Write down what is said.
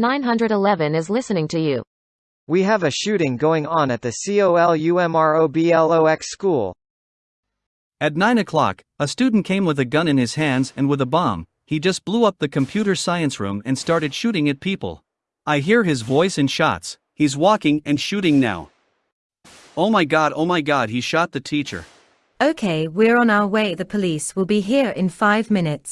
911 is listening to you. We have a shooting going on at the COLUMROBLOX school. At 9 o'clock, a student came with a gun in his hands and with a bomb. He just blew up the computer science room and started shooting at people. I hear his voice and shots. He's walking and shooting now. Oh my god, oh my god, he shot the teacher. Okay, we're on our way. The police will be here in five minutes.